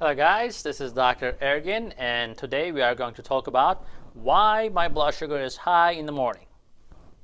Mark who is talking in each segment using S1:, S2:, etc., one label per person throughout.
S1: Hello guys, this is Dr. Ergin and today we are going to talk about why my blood sugar is high in the morning.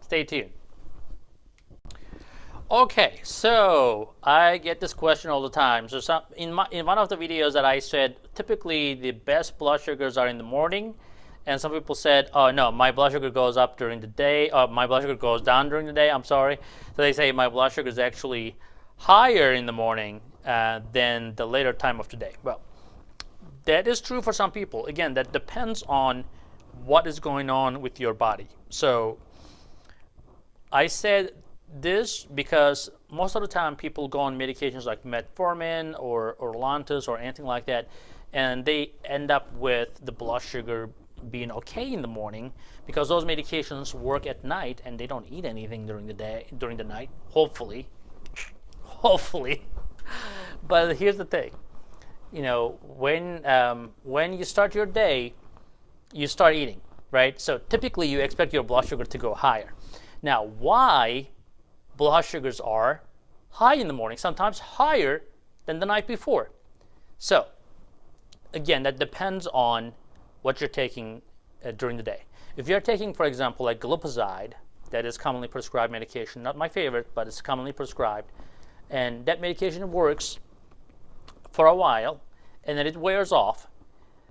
S1: Stay tuned. Okay, so I get this question all the time. So some, in, my, in one of the videos that I said, typically the best blood sugars are in the morning and some people said, oh no, my blood sugar goes up during the day, or my blood sugar goes down during the day, I'm sorry. So they say my blood sugar is actually higher in the morning uh, than the later time of the day. Well, that is true for some people. Again, that depends on what is going on with your body. So I said this because most of the time people go on medications like metformin or, or Lantus or anything like that, and they end up with the blood sugar being okay in the morning because those medications work at night and they don't eat anything during the day during the night hopefully hopefully but here's the thing. You know when um, when you start your day you start eating right? So typically you expect your blood sugar to go higher. Now why blood sugars are high in the morning sometimes higher than the night before? So again that depends on what you're taking uh, during the day. If you're taking for example like glipizide that is commonly prescribed medication not my favorite but it's commonly prescribed and that medication works for a while and then it wears off.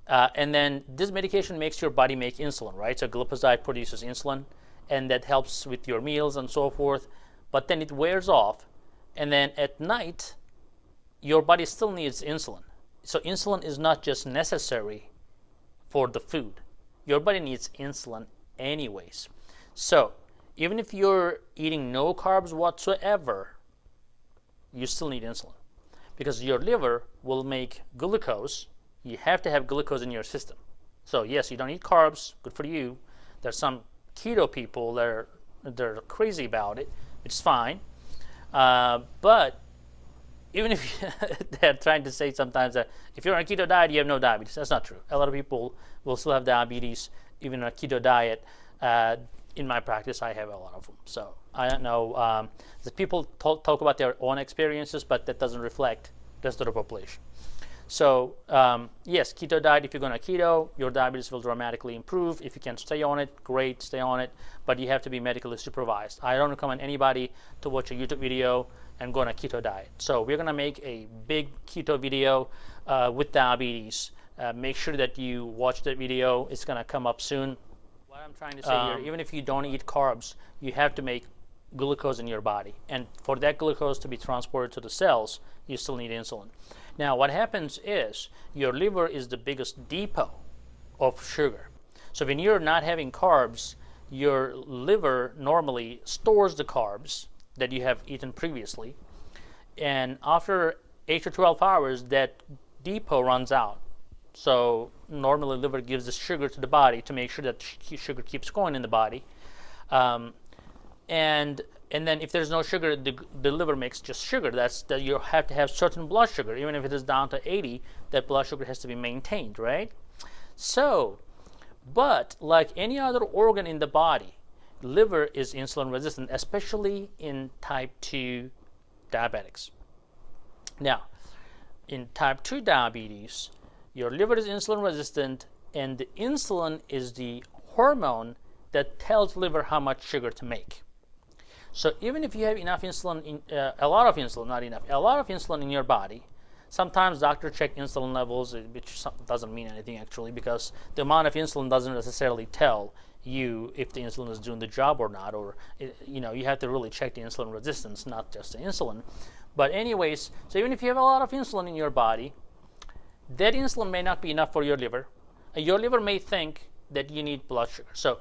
S1: Uh, and then this medication makes your body make insulin, right? So glipizide produces insulin and that helps with your meals and so forth. But then it wears off. And then at night, your body still needs insulin. So insulin is not just necessary for the food. Your body needs insulin anyways. So even if you're eating no carbs whatsoever, you still need insulin because your liver will make glucose. You have to have glucose in your system. So yes, you don't eat carbs, good for you. There's some keto people that are they're crazy about it, which is fine. Uh, but even if they're trying to say sometimes that if you're on a keto diet, you have no diabetes. That's not true. A lot of people will still have diabetes even on a keto diet. Uh, in my practice, I have a lot of them. So I don't know. Um, the people talk, talk, about their own experiences, but that doesn't reflect the rest of the population. So um, yes, keto diet, if you're going to keto, your diabetes will dramatically improve. If you can stay on it, great, stay on it, but you have to be medically supervised. I don't recommend anybody to watch a YouTube video and go on a keto diet. So we're going to make a big keto video uh, with diabetes. Uh, make sure that you watch that video. It's going to come up soon. What I'm trying to say um, here, even if you don't eat carbs, you have to make glucose in your body. And for that glucose to be transported to the cells, you still need insulin. Now, what happens is your liver is the biggest depot of sugar. So when you're not having carbs, your liver normally stores the carbs that you have eaten previously. And after 8 to 12 hours, that depot runs out. So normally liver gives the sugar to the body to make sure that sugar keeps going in the body. Um, and and then if there's no sugar, the, the liver makes just sugar. That's that you have to have certain blood sugar. Even if it is down to 80, that blood sugar has to be maintained, right? So, but like any other organ in the body, liver is insulin resistant, especially in type 2 diabetics. Now, in type 2 diabetes, your liver is insulin resistant, and the insulin is the hormone that tells liver how much sugar to make. So even if you have enough insulin, in, uh, a lot of insulin, not enough, a lot of insulin in your body, sometimes doctor check insulin levels, uh, which doesn't mean anything actually, because the amount of insulin doesn't necessarily tell you if the insulin is doing the job or not, or it, you know, you have to really check the insulin resistance, not just the insulin. But anyways, so even if you have a lot of insulin in your body, that insulin may not be enough for your liver. and Your liver may think that you need blood sugar. So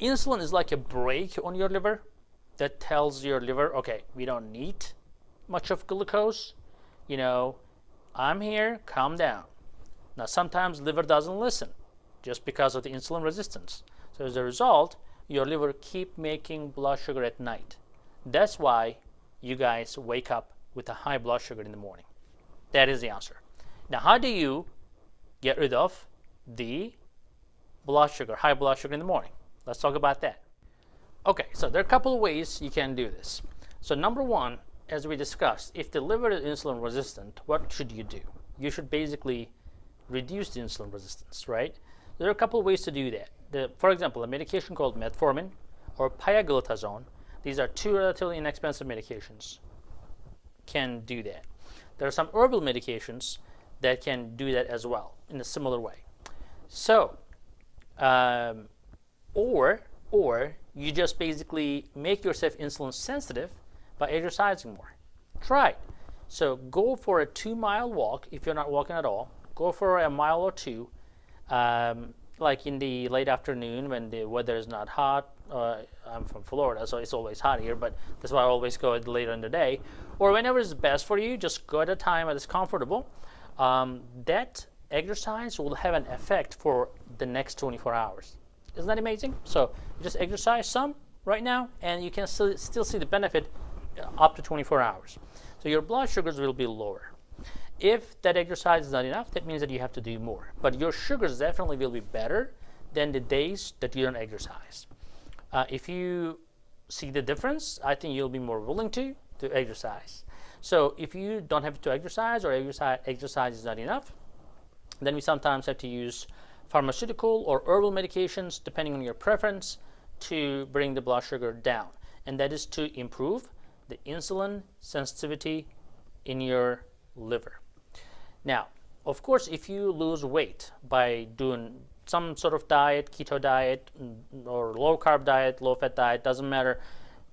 S1: insulin is like a brake on your liver that tells your liver, okay, we don't need much of glucose. You know, I'm here, calm down. Now sometimes liver doesn't listen just because of the insulin resistance. So as a result, your liver keep making blood sugar at night. That's why you guys wake up with a high blood sugar in the morning. That is the answer. Now, how do you get rid of the blood sugar, high blood sugar in the morning? Let's talk about that. Okay, so there are a couple of ways you can do this. So number one, as we discussed, if the liver is insulin resistant, what should you do? you should basically reduce the insulin resistance, right? There are a couple of ways to do that. The, for example, a medication called metformin or pioglitazone, these are two relatively inexpensive medications, can do that. There are some herbal medications that can do that as well in a similar way. So, um, or or you just basically make yourself insulin sensitive by exercising more. Try it. So go for a two mile walk if you're not walking at all. Go for a mile or two, um, like in the late afternoon when the weather is not hot. Uh, I'm from Florida, so it's always hot here, but that's why I always go later in the day. Or whenever is best for you, just go at a time that is comfortable. Um, that exercise will have an effect for the next 24 hours. Isn't that amazing? So just exercise some right now, and you can still, still see the benefit up to 24 hours. So your blood sugars will be lower. If that exercise is not enough, that means that you have to do more. But your sugars definitely will be better than the days that you don't exercise. Uh, if you see the difference, I think you'll be more willing to to exercise. So if you don't have to exercise or exercise, is not enough, then we sometimes have to use pharmaceutical or herbal medications, depending on your preference, to bring the blood sugar down. And that is to improve the insulin sensitivity in your liver. Now, of course, if you lose weight by doing some sort of diet, keto diet, or low carb diet, low fat diet, doesn't matter,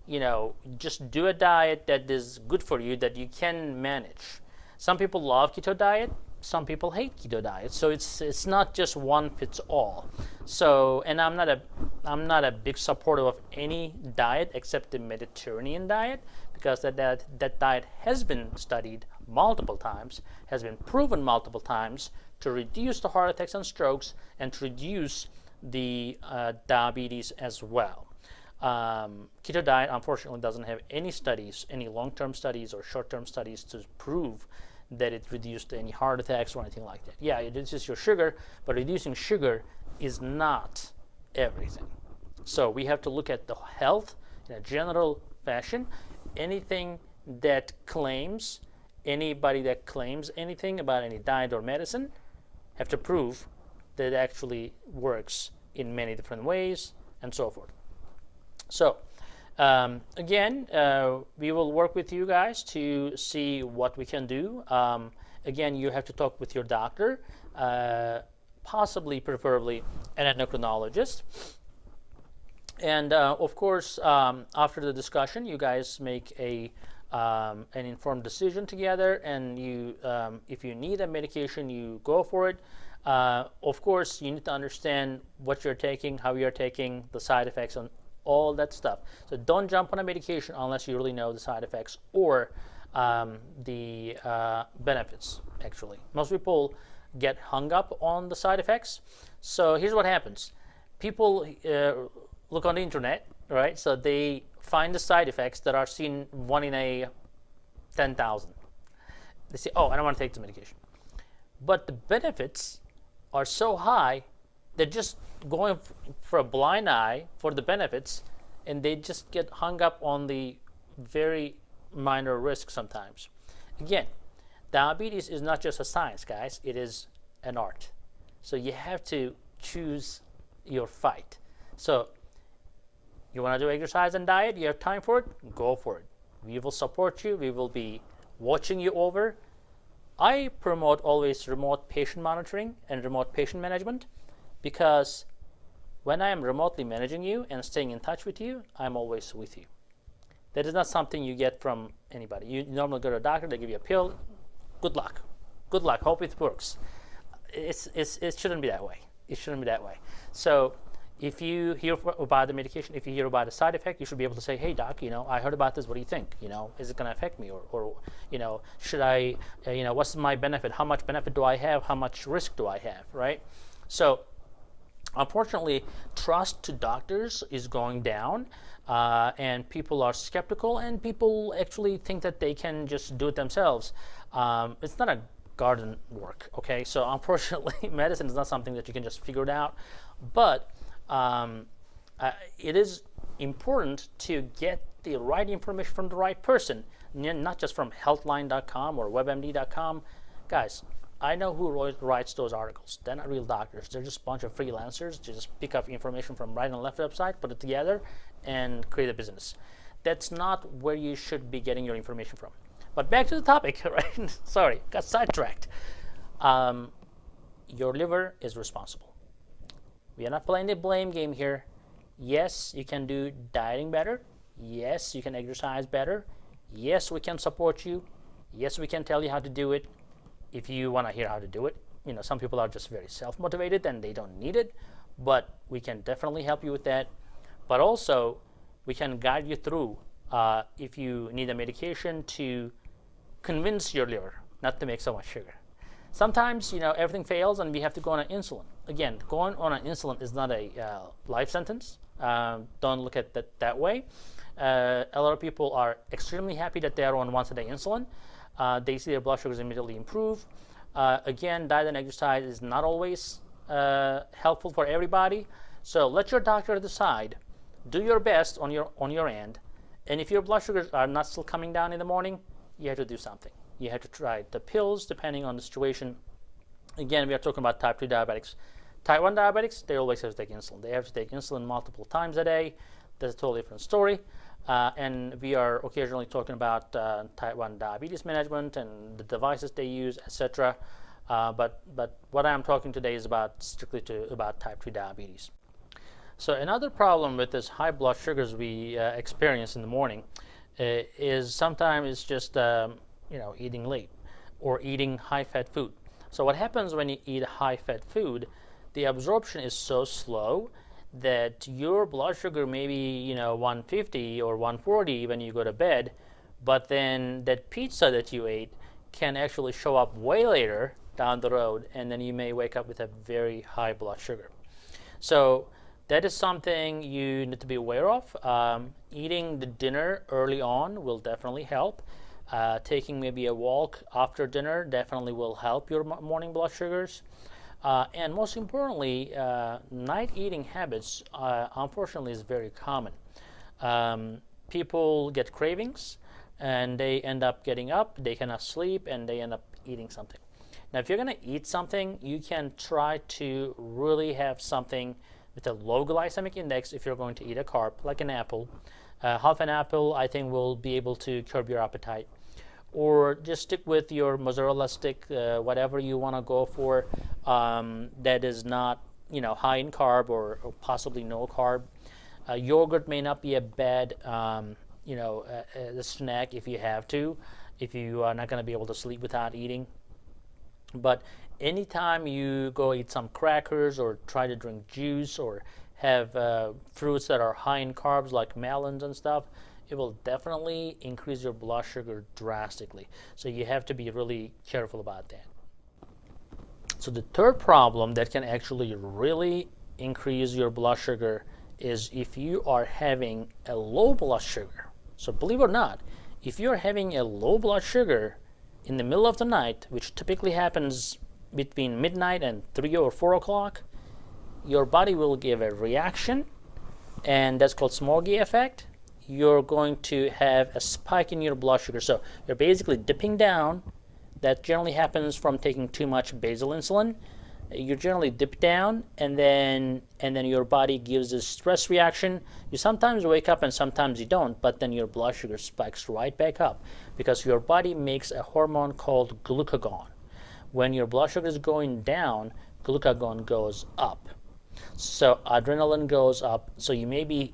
S1: you know, just do a diet that is good for you that you can manage. Some people love keto diet, some people hate keto diet. So it's it's not just one fits all. So and I'm not a I'm not a big supporter of any diet except the Mediterranean diet because that that, that diet has been studied multiple times, has been proven multiple times to reduce the heart attacks and strokes and to reduce the uh, diabetes as well. Um, keto diet unfortunately doesn't have any studies, any long-term studies or short-term studies to prove that it reduced any heart attacks or anything like that. Yeah, it reduces your sugar, but reducing sugar is not everything. So we have to look at the health in a general fashion. Anything that claims, anybody that claims anything about any diet or medicine have to prove that it actually works in many different ways and so forth. So um, again, uh, we will work with you guys to see what we can do. Um, again, you have to talk with your doctor, uh, possibly, preferably, an endocrinologist. And uh, of course, um, after the discussion, you guys make a um, an informed decision together. And you, um, if you need a medication, you go for it. Uh, of course, you need to understand what you're taking, how you're taking, the side effects, and all that stuff. So don't jump on a medication unless you really know the side effects or um, the uh, benefits, actually. Most people get hung up on the side effects. So here's what happens. People uh, look on the internet, right? So they find the side effects that are seen one in a 10,000. They say, oh, I don't want to take the medication. But the benefits are so high they're just going for a blind eye for the benefits and they just get hung up on the very minor risk sometimes. Again, diabetes is not just a science, guys, it is an art. So you have to choose your fight. So you want to do exercise and diet, you have time for it, go for it. We will support you, we will be watching you over. I promote always remote patient monitoring and remote patient management because when I am remotely managing you and staying in touch with you, I'm always with you. That is not something you get from anybody. You normally go to a doctor, they give you a pill. Good luck. Good luck. Hope it works. It's, it's, it shouldn't be that way. It shouldn't be that way. So if you hear about the medication, if you hear about a side effect, you should be able to say, hey, doc, you know, I heard about this. What do you think? You know, is it going to affect me? Or, or, you know, should I, uh, you know, what's my benefit? How much benefit do I have? How much risk do I have, right? So Unfortunately, trust to doctors is going down, uh, and people are skeptical, and people actually think that they can just do it themselves. Um, it's not a garden work, okay? So unfortunately, medicine is not something that you can just figure it out, but um, uh, it is important to get the right information from the right person, not just from healthline.com or webmd.com. Guys, I know who writes those articles. They're not real doctors. They're just a bunch of freelancers. They just pick up information from right and left website, put it together, and create a business. That's not where you should be getting your information from. But back to the topic, right? Sorry, got sidetracked. Um, your liver is responsible. We are not playing the blame game here. Yes, you can do dieting better. Yes, you can exercise better. Yes, we can support you. Yes, we can tell you how to do it if you want to hear how to do it. You know, some people are just very self-motivated and they don't need it, but we can definitely help you with that. But also, we can guide you through uh, if you need a medication to convince your liver not to make so much sugar. Sometimes, you know, everything fails and we have to go on an insulin. Again, going on an insulin is not a uh, life sentence. Um, don't look at that that way. Uh, a lot of people are extremely happy that they are on once a day insulin. Uh, they see their blood sugars immediately improve. Uh, again, diet and exercise is not always uh, helpful for everybody. So let your doctor decide. Do your best on your on your end, and if your blood sugars are not still coming down in the morning, you have to do something. You have to try the pills depending on the situation. Again, we are talking about type 2 diabetics. Type 1 diabetics, they always have to take insulin. They have to take insulin multiple times a day. That's a totally different story. Uh, and we are occasionally talking about uh, type 1 diabetes management and the devices they use, etc. Uh, but, but what I'm talking today is about strictly to, about type 2 diabetes. So another problem with this high blood sugars we uh, experience in the morning uh, is sometimes it's just um, you know eating late or eating high-fat food. So what happens when you eat high-fat food, the absorption is so slow that your blood sugar may be you know 150 or 140 when you go to bed, but then that pizza that you ate can actually show up way later down the road, and then you may wake up with a very high blood sugar. So that is something you need to be aware of. Um, eating the dinner early on will definitely help. Uh, taking maybe a walk after dinner definitely will help your morning blood sugars. Uh, and most importantly, uh, night eating habits, uh, unfortunately, is very common. Um, people get cravings and they end up getting up, they cannot sleep, and they end up eating something. Now, if you're going to eat something, you can try to really have something with a low glycemic index if you're going to eat a carb, like an apple. Uh, half an apple, I think, will be able to curb your appetite or just stick with your mozzarella stick, uh, whatever you want to go for um, that is not you know high in carb or, or possibly no carb. Uh, yogurt may not be a bad um, you know a, a snack if you have to, if you are not going to be able to sleep without eating. But anytime you go eat some crackers or try to drink juice or have uh, fruits that are high in carbs like melons and stuff, it will definitely increase your blood sugar drastically. So you have to be really careful about that. So the third problem that can actually really increase your blood sugar is if you are having a low blood sugar. So believe it or not, if you're having a low blood sugar in the middle of the night, which typically happens between midnight and 3 or 4 o'clock, your body will give a reaction, and that's called Somogyi effect, you're going to have a spike in your blood sugar. So you're basically dipping down. That generally happens from taking too much basal insulin. You generally dip down, and then and then your body gives a stress reaction. You sometimes wake up, and sometimes you don't. But then your blood sugar spikes right back up because your body makes a hormone called glucagon. When your blood sugar is going down, glucagon goes up. So adrenaline goes up. So you may be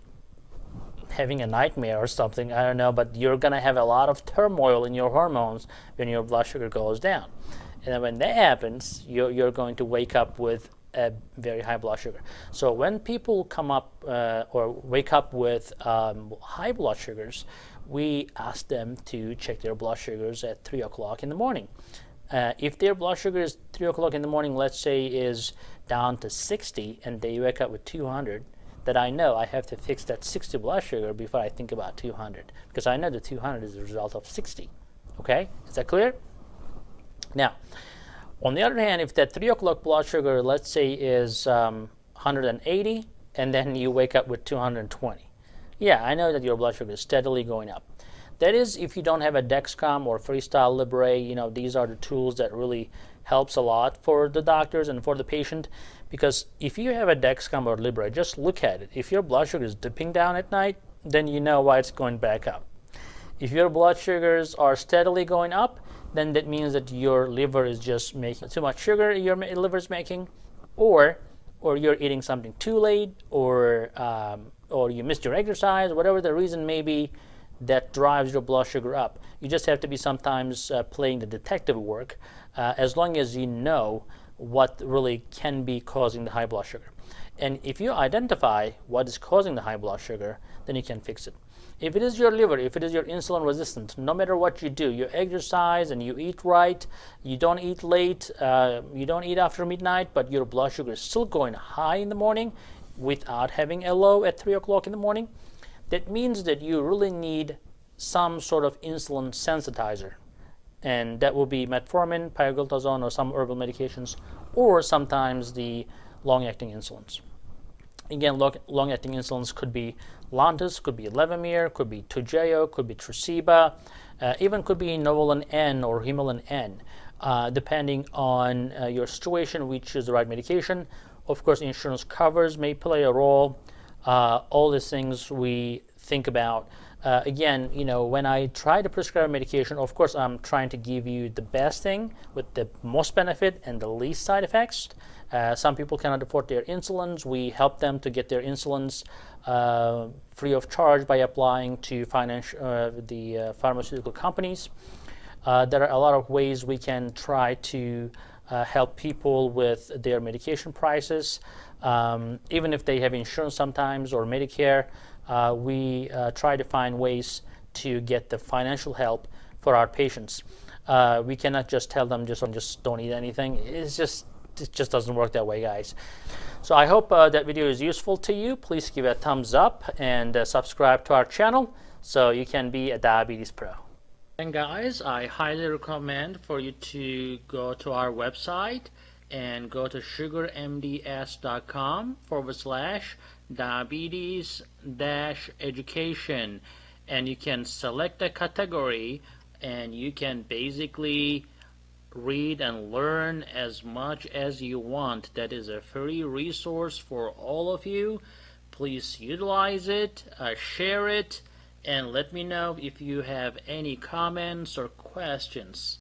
S1: having a nightmare or something, I don't know, but you're going to have a lot of turmoil in your hormones when your blood sugar goes down. And when that happens, you're, you're going to wake up with a very high blood sugar. So when people come up uh, or wake up with um, high blood sugars, we ask them to check their blood sugars at 3 o'clock in the morning. Uh, if their blood sugar is 3 o'clock in the morning, let's say is down to 60, and they wake up with 200, that I know I have to fix that 60 blood sugar before I think about 200 because I know the 200 is the result of 60. Okay, is that clear? Now, on the other hand, if that 3 o'clock blood sugar, let's say, is um, 180 and then you wake up with 220, yeah, I know that your blood sugar is steadily going up. That is if you don't have a Dexcom or Freestyle Libre, you know, these are the tools that really helps a lot for the doctors and for the patient because if you have a Dexcom or Libre, just look at it. If your blood sugar is dipping down at night, then you know why it's going back up. If your blood sugars are steadily going up, then that means that your liver is just making too much sugar your liver is making, or or you're eating something too late, or um, or you missed your exercise, whatever the reason may be that drives your blood sugar up. You just have to be sometimes uh, playing the detective work uh, as long as you know what really can be causing the high blood sugar. And if you identify what is causing the high blood sugar, then you can fix it. If it is your liver, if it is your insulin resistant, no matter what you do, you exercise and you eat right, you don't eat late, uh, you don't eat after midnight, but your blood sugar is still going high in the morning without having a low at 3 o'clock in the morning, that means that you really need some sort of insulin sensitizer. And that will be metformin, pioglitazone, or some herbal medications, or sometimes the long-acting insulins. Again, long-acting insulins could be Lantus, could be Levemir, could be Toujeo, could be Tresiba, uh, even could be Novolin N or Humulin N. Uh, depending on uh, your situation, we choose the right medication. Of course, insurance covers may play a role. Uh, all these things we think about. Uh, again, you know, when I try to prescribe medication, of course, I'm trying to give you the best thing with the most benefit and the least side effects. Uh, some people cannot afford their insulins. We help them to get their insulins uh, free of charge by applying to financial, uh, the uh, pharmaceutical companies. Uh, there are a lot of ways we can try to help people with their medication prices. Um, even if they have insurance sometimes or Medicare, we try to find ways to get the financial help for our patients. Uh, we cannot just tell them just just don't eat anything. It's just it just doesn't work that way, guys. So I hope uh, that video is useful to you. Please give it a thumbs up and uh, subscribe to our channel so you can be a diabetes pro. And guys, I highly recommend for you to go to our website and go to sugarmds.com forward slash diabetes dash education and you can select a category and you can basically read and learn as much as you want. That is a free resource for all of you. Please utilize it, uh, share it, and let me know if you have any comments or questions.